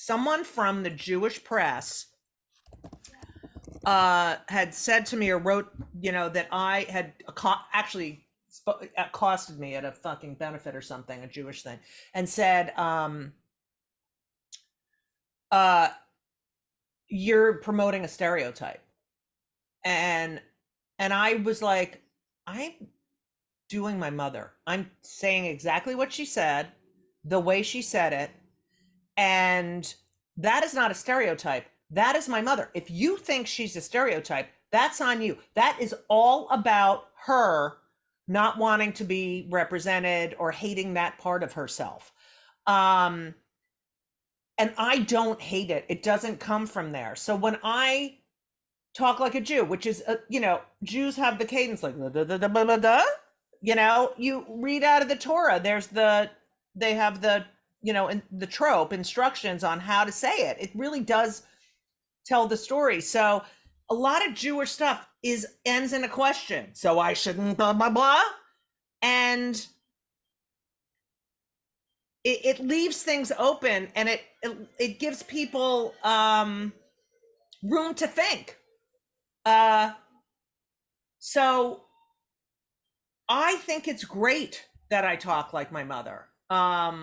someone from the Jewish press uh, had said to me or wrote, you know, that I had actually sp- accosted me at a fucking benefit or something, a Jewish thing, and said, um, uh, you're promoting a stereotype. And and I was like, I'm doing my mother. I'm saying exactly what she said, the way she said it. And that is not a stereotype. That is my mother. If you think she's a stereotype, that's on you. That is all about her not wanting to be represented or hating that part of herself. Um, and I don't hate it. It doesn't come from there. So when I talk like a Jew, which is, uh, you know, Jews have the cadence like, da, da, da. you know, you read out of the Torah. There's the, they have the, you know, in, the trope instructions on how to say it. It really does tell the story. So a lot of Jewish stuff is ends in a question. So I shouldn't blah blah blah, and it, it leaves things open and it, it it gives people um room to think. Uh, so I think it's great that I talk like my mother. Um,